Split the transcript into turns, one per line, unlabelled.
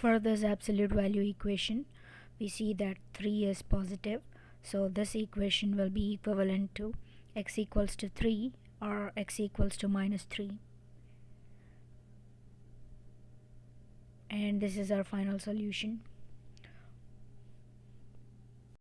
for this absolute value equation we see that 3 is positive. So this equation will be equivalent to x equals to 3 or x equals to minus 3 and this is our final solution.